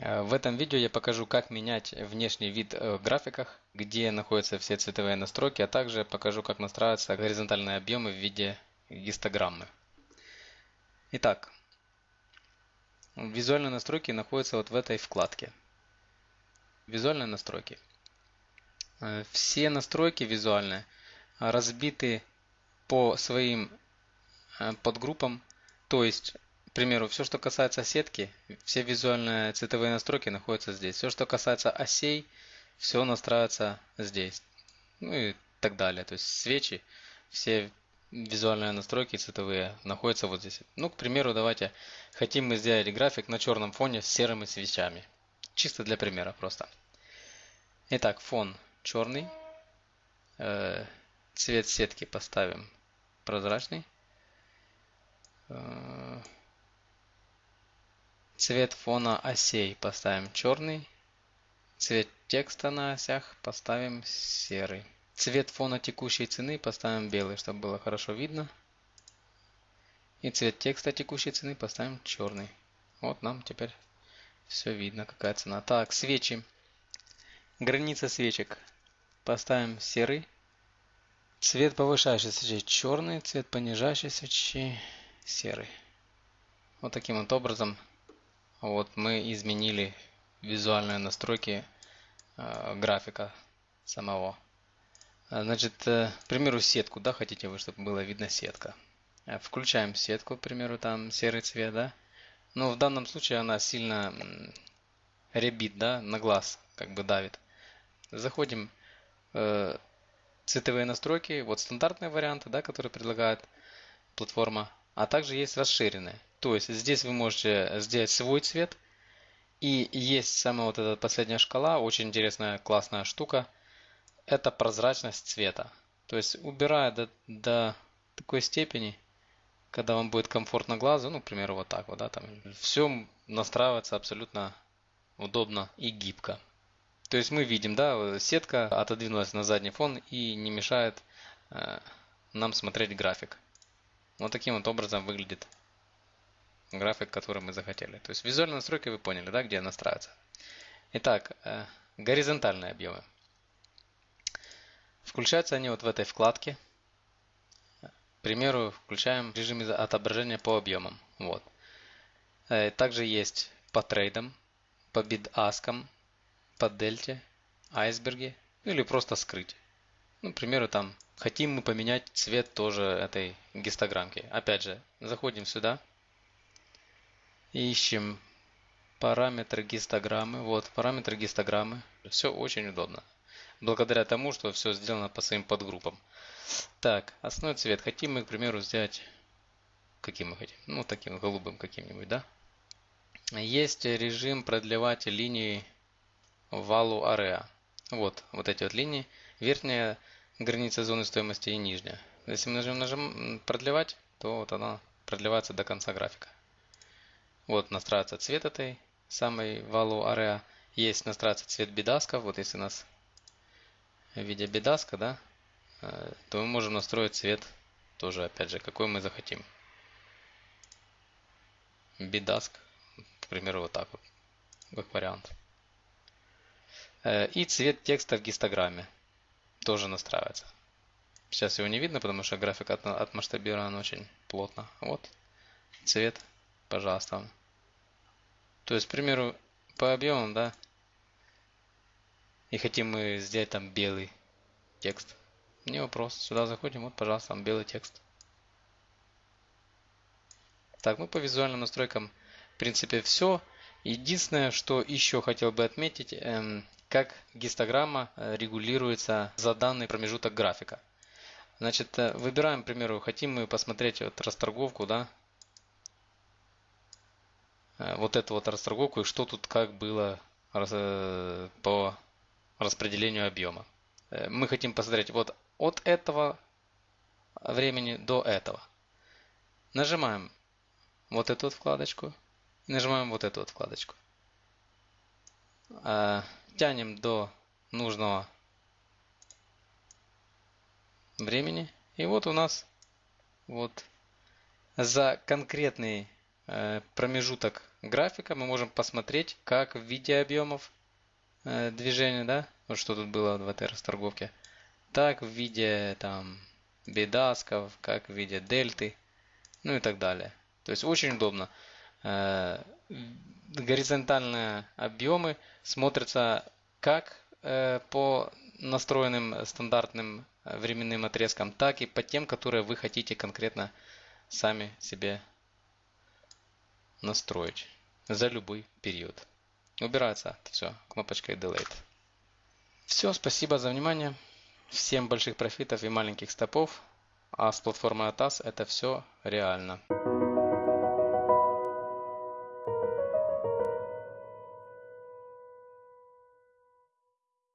Э, в этом видео я покажу, как менять внешний вид э, в графиках, где находятся все цветовые настройки, а также покажу, как настраиваться горизонтальные объемы в виде гистограммы. Итак, визуальные настройки находятся вот в этой вкладке. Визуальные настройки. Э, все настройки визуальные разбиты по своим подгруппам, то есть к примеру, все, что касается сетки, все визуальные цветовые настройки находятся здесь. Все, что касается осей, все настраивается здесь. Ну и так далее. То есть свечи, все визуальные настройки цветовые находятся вот здесь. Ну, к примеру, давайте хотим мы сделать график на черном фоне с серыми свечами. Чисто для примера просто. Итак, фон черный. Э, цвет сетки поставим прозрачный. Э, Цвет фона осей поставим черный. Цвет текста на осях поставим серый. Цвет фона текущей цены поставим белый, чтобы было хорошо видно. И цвет текста текущей цены поставим черный. Вот нам теперь все видно, какая цена. Так, свечи. Граница свечек. Поставим серый. Цвет повышающей свечи черный, цвет понижающей свечи серый. Вот таким вот образом вот мы изменили визуальные настройки э, графика самого. Значит, э, к примеру, сетку, да, хотите вы, чтобы было видно сетка. Э, включаем сетку, к примеру, там серый цвет, да. Но в данном случае она сильно ребит, да, на глаз, как бы давит. Заходим э, цветовые настройки, вот стандартные варианты, да, которые предлагает платформа, а также есть расширенные. То есть здесь вы можете сделать свой цвет. И есть самая вот эта последняя шкала, очень интересная, классная штука. Это прозрачность цвета. То есть убирая до, до такой степени, когда вам будет комфортно глазу, ну, к примеру, вот так вот, да, там, все настраивается абсолютно удобно и гибко. То есть мы видим, да, сетка отодвинулась на задний фон и не мешает э, нам смотреть график. Вот таким вот образом выглядит график, который мы захотели. То есть визуальные настройки вы поняли, да, где настраиваться. Итак, э, горизонтальные объемы. Включаются они вот в этой вкладке. К примеру, включаем режим отображения по объемам. Вот. Э, также есть по трейдам, по бид-аскам, по дельте, айсберге или просто скрыть. Ну, к примеру, там хотим мы поменять цвет тоже этой гистограммки. Опять же, заходим сюда, Ищем параметры гистограммы. Вот, параметры гистограммы. Все очень удобно. Благодаря тому, что все сделано по своим подгруппам. Так, основной цвет. Хотим мы, к примеру, взять... Каким мы хотим? Ну, таким голубым каким-нибудь, да? Есть режим продлевать линии валу area. Вот, вот эти вот линии. Верхняя граница зоны стоимости и нижняя. Если мы нажмем, нажмем продлевать, то вот она продлевается до конца графика. Вот настраивается цвет этой самой валу area. Есть настраивается цвет бедаска. Вот если у нас в виде бедаска, да, э, то мы можем настроить цвет тоже, опять же, какой мы захотим. Бедаск, к примеру, вот так вот, как вариант. Э, и цвет текста в гистограмме тоже настраивается. Сейчас его не видно, потому что график отмасштабирован очень плотно. Вот цвет, пожалуйста. То есть, к примеру, по объемам, да, и хотим мы сделать там белый текст. Не вопрос. Сюда заходим, вот, пожалуйста, там белый текст. Так, ну по визуальным настройкам, в принципе, все. Единственное, что еще хотел бы отметить, эм, как гистограмма э, регулируется за данный промежуток графика. Значит, э, выбираем, к примеру, хотим мы посмотреть вот расторговку, да, Э, вот эту вот расторговку и что тут как было по распределению объема. Мы хотим посмотреть вот от этого времени до этого. Нажимаем вот эту вот вкладочку и нажимаем вот эту вот вкладочку. Тянем до нужного времени. И вот у нас вот за конкретный э, промежуток графика мы можем посмотреть, как в виде объемов э, движения, да, вот что тут было в этой расторговке, так в виде там бедасков, как в виде дельты, ну и так далее. То есть очень удобно. Э, горизонтальные объемы смотрятся как э, по настроенным стандартным временным отрезкам, так и по тем, которые вы хотите конкретно сами себе настроить за любой период. Убирается все кнопочкой Delete. Все, спасибо за внимание. Всем больших профитов и маленьких стопов. А с платформой ATAS это все реально.